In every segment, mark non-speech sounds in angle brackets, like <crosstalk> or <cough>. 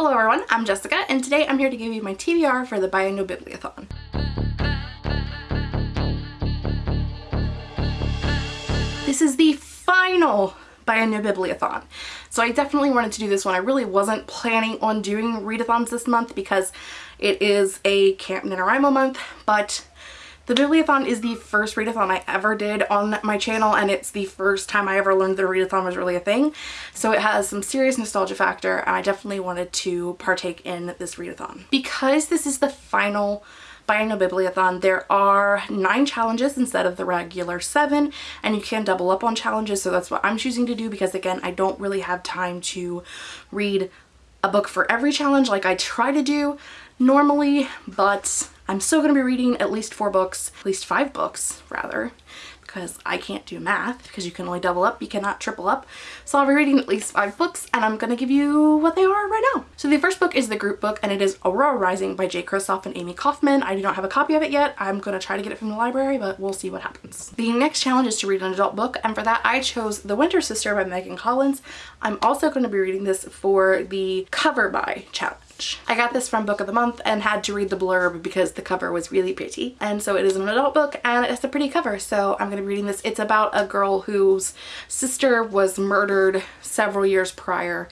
Hello everyone, I'm Jessica and today I'm here to give you my TBR for the Biannual Bibliothon. This is the final Biannual Bibliothon. So I definitely wanted to do this one. I really wasn't planning on doing readathons this month because it is a Camp NaNoWriMo month, but the Bibliothon is the first readathon I ever did on my channel and it's the first time I ever learned that a readathon was really a thing. So it has some serious nostalgia factor and I definitely wanted to partake in this readathon. Because this is the final Biannual Bibliothon, there are nine challenges instead of the regular seven and you can double up on challenges so that's what I'm choosing to do because again I don't really have time to read a book for every challenge like I try to do normally but I'm still going to be reading at least four books, at least five books rather, because I can't do math because you can only double up, you cannot triple up. So I'll be reading at least five books and I'm going to give you what they are right now. So the first book is the group book and it is Aurora Rising by Jay Kristoff and Amie Kaufman. I do not have a copy of it yet. I'm going to try to get it from the library, but we'll see what happens. The next challenge is to read an adult book and for that I chose The Winter Sister by Megan Collins. I'm also going to be reading this for the cover buy challenge. I got this from Book of the Month and had to read the blurb because the cover was really pretty. And so it is an adult book and it's a pretty cover. So I'm going to be reading this. It's about a girl whose sister was murdered several years prior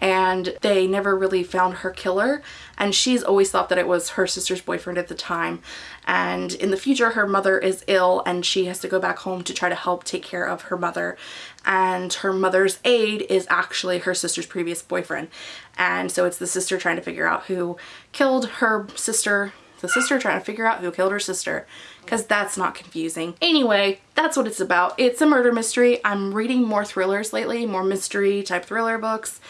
and they never really found her killer. And she's always thought that it was her sister's boyfriend at the time. And in the future her mother is ill and she has to go back home to try to help take care of her mother. And her mother's aide is actually her sister's previous boyfriend. And so it's the sister trying to figure out who killed her sister. The sister trying to figure out who killed her sister. Because that's not confusing. Anyway, that's what it's about. It's a murder mystery. I'm reading more thrillers lately, more mystery type thriller books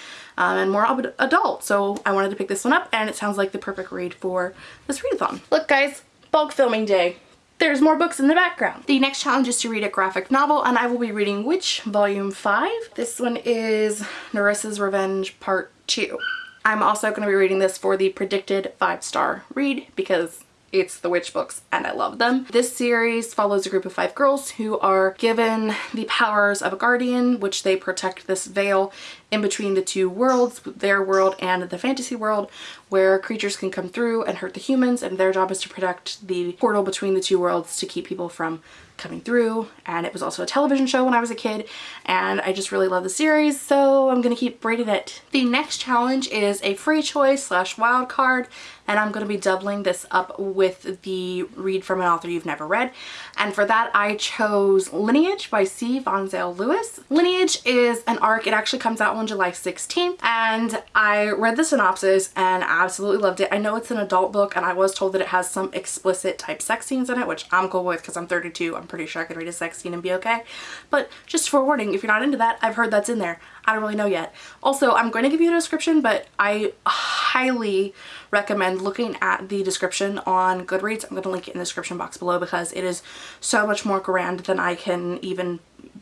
um, and more adult. So I wanted to pick this one up and it sounds like the perfect read for this readathon. Look guys, bulk filming day. There's more books in the background. The next challenge is to read a graphic novel and I will be reading Witch Volume 5. This one is Nerissa's Revenge Part 2. I'm also going to be reading this for the predicted five star read because it's the witch books and I love them. This series follows a group of five girls who are given the powers of a guardian which they protect this veil in between the two worlds, their world and the fantasy world, where creatures can come through and hurt the humans and their job is to protect the portal between the two worlds to keep people from coming through and it was also a television show when I was a kid and I just really love the series so I'm gonna keep reading it. The next challenge is a free choice slash wild card and I'm to be doubling this up with the read from an author you've never read and for that I chose Lineage by C. Vonzell Lewis. Lineage is an arc, it actually comes out on July 16th and I read the synopsis and absolutely loved it. I know it's an adult book and I was told that it has some explicit type sex scenes in it which I'm cool with because I'm 32. I'm pretty sure I can read a sex scene and be okay. But just for warning, if you're not into that, I've heard that's in there. I don't really know yet. Also, I'm going to give you a description, but I highly recommend looking at the description on Goodreads. I'm going to link it in the description box below because it is so much more grand than I can even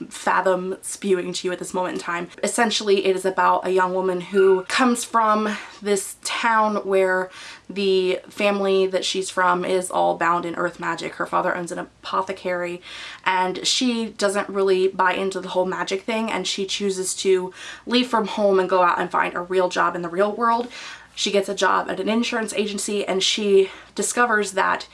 fathom spewing to you at this moment in time. Essentially, it is about a young woman who comes from this town where the family that she's from is all bound in earth magic. Her father owns an apothecary and she doesn't really buy into the whole magic thing and she chooses to leave from home and go out and find a real job in the real world. She gets a job at an insurance agency and she discovers that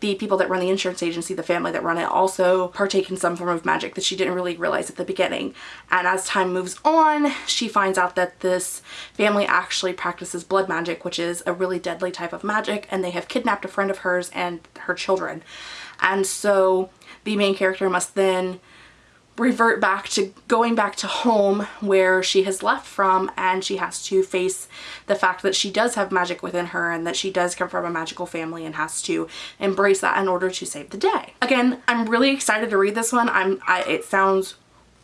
the people that run the insurance agency, the family that run it, also partake in some form of magic that she didn't really realize at the beginning. And as time moves on, she finds out that this family actually practices blood magic, which is a really deadly type of magic, and they have kidnapped a friend of hers and her children. And so the main character must then revert back to going back to home where she has left from and she has to face the fact that she does have magic within her and that she does come from a magical family and has to embrace that in order to save the day. Again, I'm really excited to read this one. I'm I, it sounds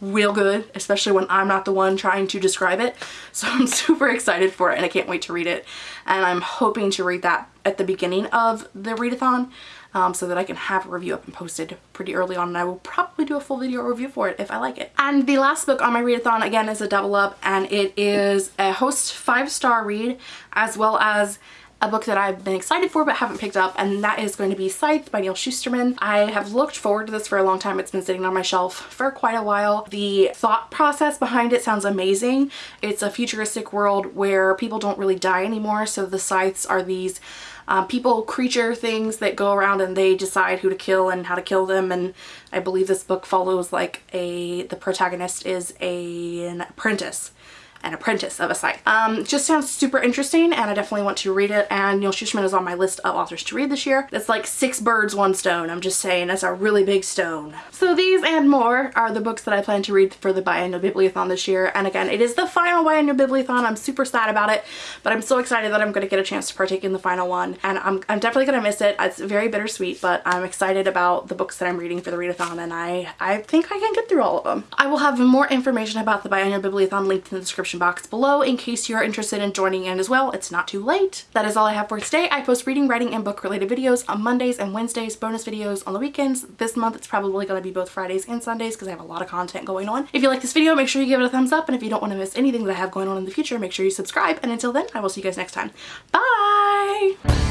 real good, especially when I'm not the one trying to describe it. <laughs> So I'm super excited for it and I can't wait to read it. And I'm hoping to read that at the beginning of the readathon um, so that I can have a review up and posted pretty early on and I will probably do a full video review for it if I like it. And the last book on my readathon again is a double up and it is a host five star read as well as a book that I've been excited for but haven't picked up and that is going to be Scythe by Neal Shusterman. I have looked forward to this for a long time. It's been sitting on my shelf for quite a while. The thought process behind it sounds amazing. It's a futuristic world where people don't really die anymore so the scythes are these um, people, creature things that go around and they decide who to kill and how to kill them. And I believe this book follows like a, the protagonist is a, an apprentice an apprentice of a scythe. Um, just sounds super interesting and I definitely want to read it and Neal Shusterman is on my list of authors to read this year. It's like six birds, one stone. I'm just saying it's a really big stone. So these and more are the books that I plan to read for the Biannual Bibliothon this year. And again, it is the final Biannual Bibliothon. I'm super sad about it, but I'm so excited that I'm going to get a chance to partake in the final one. And I'm, I'm definitely going to miss it. It's very bittersweet, but I'm excited about the books that I'm reading for the readathon and I, I think I can get through all of them. I will have more information about the Biannual Bibliothon linked in the description description box below in case you're interested in joining in as well. It's not too late. That is all I have for today. I post reading, writing, and book related videos on Mondays and Wednesdays, bonus videos on the weekends. This month it's probably going to be both Fridays and Sundays because I have a lot of content going on. If you like this video, make sure you give it a thumbs up. And if you don't want to miss anything that I have going on in the future, make sure you subscribe. And until then, I will see you guys next time. Bye!